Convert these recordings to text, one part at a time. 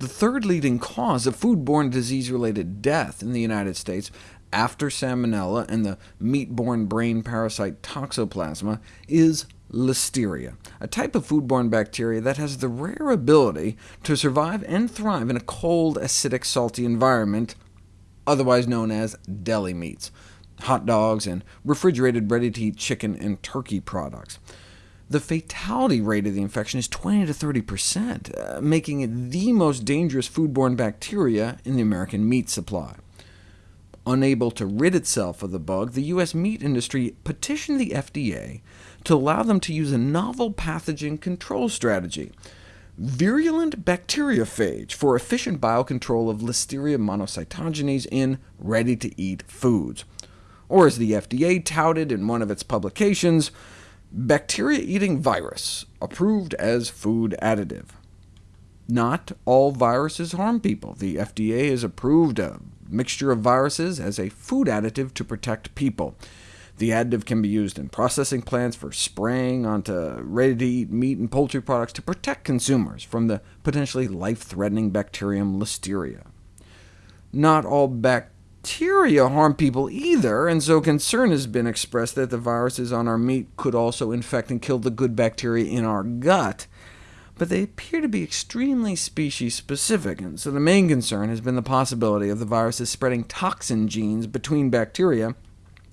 The third leading cause of foodborne disease-related death in the United States, after Salmonella and the meat-borne brain parasite Toxoplasma, is Listeria, a type of foodborne bacteria that has the rare ability to survive and thrive in a cold, acidic, salty environment, otherwise known as deli meats, hot dogs, and refrigerated ready-to-eat chicken and turkey products. The fatality rate of the infection is 20 to 30%, uh, making it the most dangerous foodborne bacteria in the American meat supply. Unable to rid itself of the bug, the U.S. meat industry petitioned the FDA to allow them to use a novel pathogen control strategy, virulent bacteriophage, for efficient biocontrol of Listeria monocytogenes in ready-to-eat foods. Or as the FDA touted in one of its publications, bacteria-eating virus, approved as food additive. Not all viruses harm people. The FDA has approved a mixture of viruses as a food additive to protect people. The additive can be used in processing plants for spraying onto ready-to-eat meat and poultry products to protect consumers from the potentially life-threatening bacterium Listeria. Not all bacteria harm people either, and so concern has been expressed that the viruses on our meat could also infect and kill the good bacteria in our gut but they appear to be extremely species-specific, and so the main concern has been the possibility of the viruses spreading toxin genes between bacteria,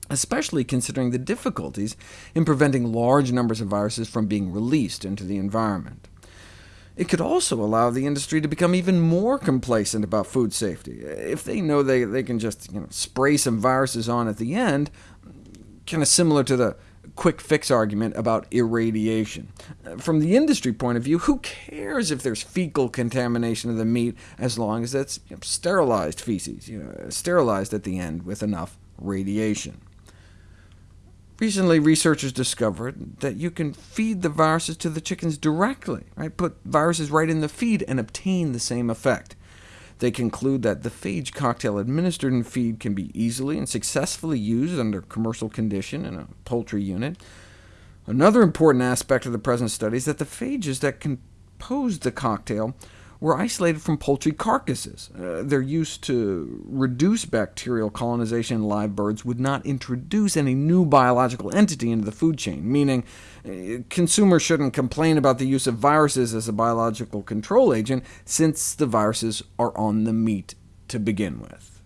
especially considering the difficulties in preventing large numbers of viruses from being released into the environment. It could also allow the industry to become even more complacent about food safety. If they know they, they can just you know, spray some viruses on at the end, kind of similar to the quick fix argument about irradiation. From the industry point of view, who cares if there's fecal contamination of the meat, as long as it's you know, sterilized feces, you know, sterilized at the end with enough radiation. Recently, researchers discovered that you can feed the viruses to the chickens directly, right? put viruses right in the feed and obtain the same effect. They conclude that the phage cocktail administered in feed can be easily and successfully used under commercial condition in a poultry unit. Another important aspect of the present study is that the phages that composed the cocktail were isolated from poultry carcasses. Uh, their use to reduce bacterial colonization in live birds would not introduce any new biological entity into the food chain, meaning uh, consumers shouldn't complain about the use of viruses as a biological control agent, since the viruses are on the meat to begin with.